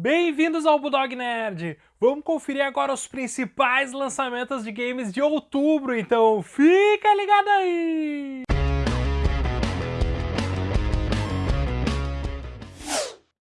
Bem-vindos ao Bulldog Nerd! Vamos conferir agora os principais lançamentos de games de outubro, então fica ligado aí!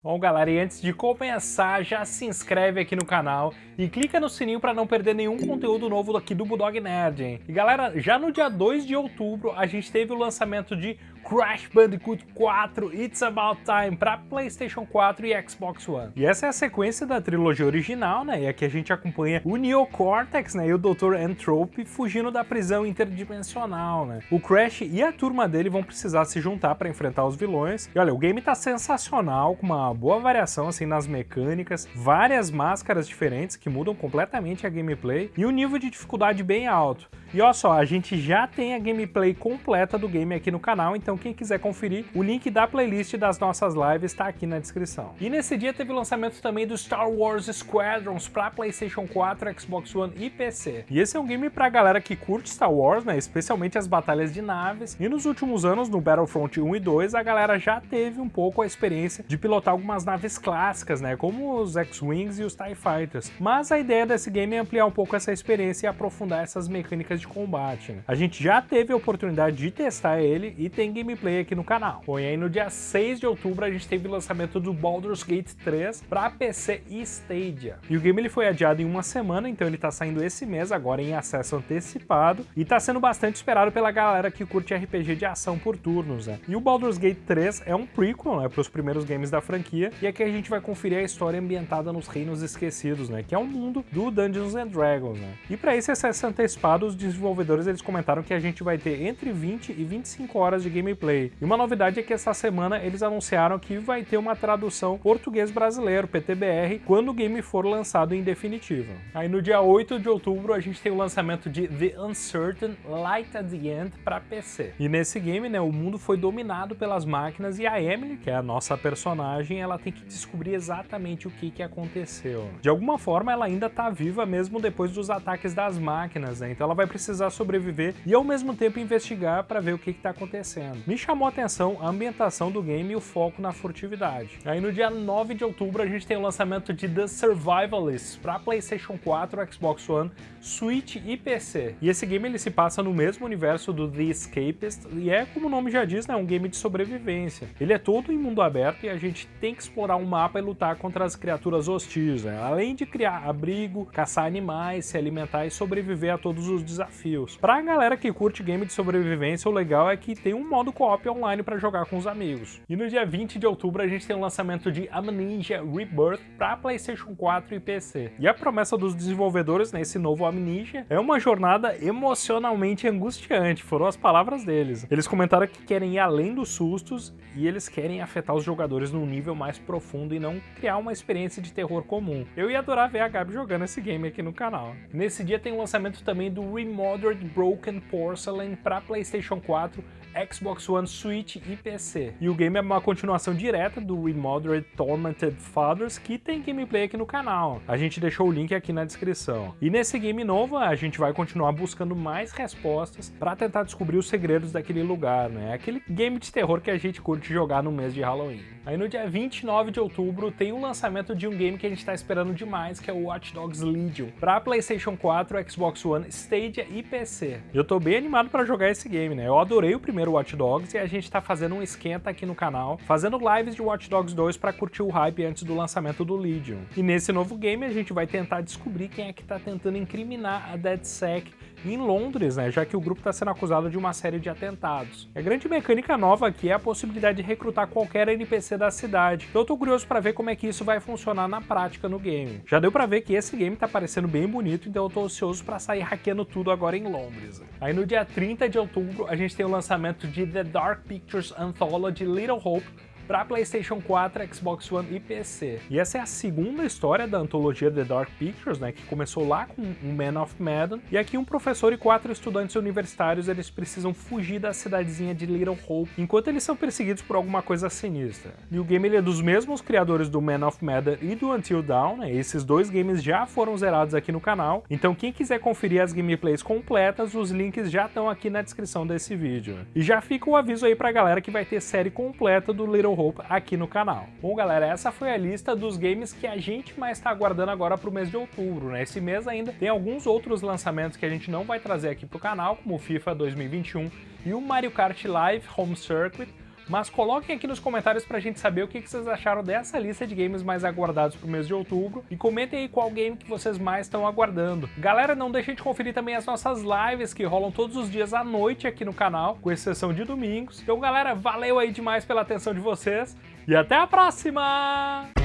Bom galera, e antes de começar, já se inscreve aqui no canal e clica no sininho para não perder nenhum conteúdo novo aqui do Bulldog Nerd, hein? E galera, já no dia 2 de outubro a gente teve o lançamento de Crash Bandicoot 4 It's About Time para PlayStation 4 e Xbox One. E essa é a sequência da trilogia original, né? E aqui a gente acompanha o Neo Cortex, né? E o Dr. Entropy fugindo da prisão interdimensional, né? O Crash e a turma dele vão precisar se juntar para enfrentar os vilões. E olha, o game tá sensacional, com uma boa variação assim nas mecânicas, várias máscaras diferentes que mudam completamente a gameplay e um nível de dificuldade bem alto. E olha só, a gente já tem a gameplay completa do game aqui no canal, então quem quiser conferir, o link da playlist das nossas lives está aqui na descrição. E nesse dia teve o lançamento também do Star Wars Squadrons para PlayStation 4, Xbox One e PC. E esse é um game pra galera que curte Star Wars, né, especialmente as batalhas de naves, e nos últimos anos, no Battlefront 1 e 2, a galera já teve um pouco a experiência de pilotar algumas naves clássicas, né, como os X-Wings e os TIE Fighters. Mas a ideia desse game é ampliar um pouco essa experiência e aprofundar essas mecânicas de combate. Né? A gente já teve a oportunidade de testar ele e tem gameplay aqui no canal. E aí no dia 6 de outubro a gente teve o lançamento do Baldur's Gate 3 para PC e Stadia. E o game ele foi adiado em uma semana, então ele tá saindo esse mês agora em acesso antecipado e tá sendo bastante esperado pela galera que curte RPG de ação por turnos, né? E o Baldur's Gate 3 é um prequel, né, para os primeiros games da franquia, e aqui a gente vai conferir a história ambientada nos Reinos Esquecidos, né, que é um mundo do Dungeons and Dragons, né? E para esse acesso antecipado, os desenvolvedores eles comentaram que a gente vai ter entre 20 e 25 horas de gameplay. E uma novidade é que essa semana eles anunciaram que vai ter uma tradução português brasileiro, PTBR, quando o game for lançado em definitivo. Aí no dia 8 de outubro a gente tem o lançamento de The Uncertain Light at the End para PC. E nesse game, né, o mundo foi dominado pelas máquinas e a Emily, que é a nossa personagem, ela tem que descobrir exatamente o que, que aconteceu. De alguma forma ela ainda está viva mesmo depois dos ataques das máquinas, né? Então ela vai precisar sobreviver e ao mesmo tempo investigar para ver o que está acontecendo. Me chamou a atenção a ambientação do game e o foco na furtividade. Aí no dia 9 de outubro a gente tem o lançamento de The Survivalist para PlayStation 4, Xbox One, Switch e PC. E esse game ele se passa no mesmo universo do The Escapist e é, como o nome já diz, né, um game de sobrevivência. Ele é todo em mundo aberto e a gente tem que explorar um mapa e lutar contra as criaturas hostis, né? além de criar abrigo, caçar animais, se alimentar e sobreviver a todos os desafios. Pra galera que curte game de sobrevivência, o legal é que tem um modo co-op online para jogar com os amigos. E no dia 20 de outubro a gente tem o lançamento de Amnesia Rebirth para PlayStation 4 e PC. E a promessa dos desenvolvedores nesse novo Amnesia é uma jornada emocionalmente angustiante, foram as palavras deles. Eles comentaram que querem ir além dos sustos e eles querem afetar os jogadores num nível mais profundo e não criar uma experiência de terror comum. Eu ia adorar ver a Gabi jogando esse game aqui no canal. Nesse dia tem o lançamento também do Remodeled Broken Porcelain para PlayStation 4, Xbox One, Switch e PC. E o game é uma continuação direta do Remodeled Tormented Fathers, que tem gameplay aqui no canal. A gente deixou o link aqui na descrição. E nesse game novo, a gente vai continuar buscando mais respostas para tentar descobrir os segredos daquele lugar, né? Aquele game de terror que a gente curte jogar no mês de Halloween. Aí no dia 29 de outubro tem o lançamento de um game que a gente está esperando demais, que é o Watch Dogs Legion, para PlayStation 4, Xbox One, Stadia e PC. Eu tô bem animado para jogar esse game, né? Eu adorei o primeiro Watch Dogs e a gente tá fazendo um esquenta aqui no canal, fazendo lives de Watch Dogs 2 para curtir o hype antes do lançamento do Legion. E nesse novo game a gente vai tentar descobrir quem é que tá tentando incriminar a DedSec em Londres, né, já que o grupo está sendo acusado de uma série de atentados. A grande mecânica nova aqui é a possibilidade de recrutar qualquer NPC da cidade, eu tô curioso para ver como é que isso vai funcionar na prática no game. Já deu para ver que esse game tá parecendo bem bonito, então eu tô ansioso para sair hackeando tudo agora em Londres. Aí no dia 30 de outubro a gente tem o lançamento de The Dark Pictures Anthology Little Hope, para PlayStation 4, Xbox One e PC. E essa é a segunda história da antologia The Dark Pictures, né, que começou lá com o Man of Medan, e aqui um professor e quatro estudantes universitários eles precisam fugir da cidadezinha de Little Hope, enquanto eles são perseguidos por alguma coisa sinistra. E o game ele é dos mesmos criadores do Man of Medan e do Until Dawn, né, esses dois games já foram zerados aqui no canal, então quem quiser conferir as gameplays completas, os links já estão aqui na descrição desse vídeo. E já fica o aviso aí pra galera que vai ter série completa do Little Hope aqui no canal. Bom, galera, essa foi a lista dos games que a gente mais está aguardando agora para o mês de outubro, né? Esse mês ainda tem alguns outros lançamentos que a gente não vai trazer aqui pro canal, como o FIFA 2021 e o Mario Kart Live Home Circuit, mas coloquem aqui nos comentários pra gente saber o que vocês acharam dessa lista de games mais aguardados pro mês de outubro e comentem aí qual game que vocês mais estão aguardando. Galera, não deixem de conferir também as nossas lives que rolam todos os dias à noite aqui no canal, com exceção de domingos. Então galera, valeu aí demais pela atenção de vocês e até a próxima!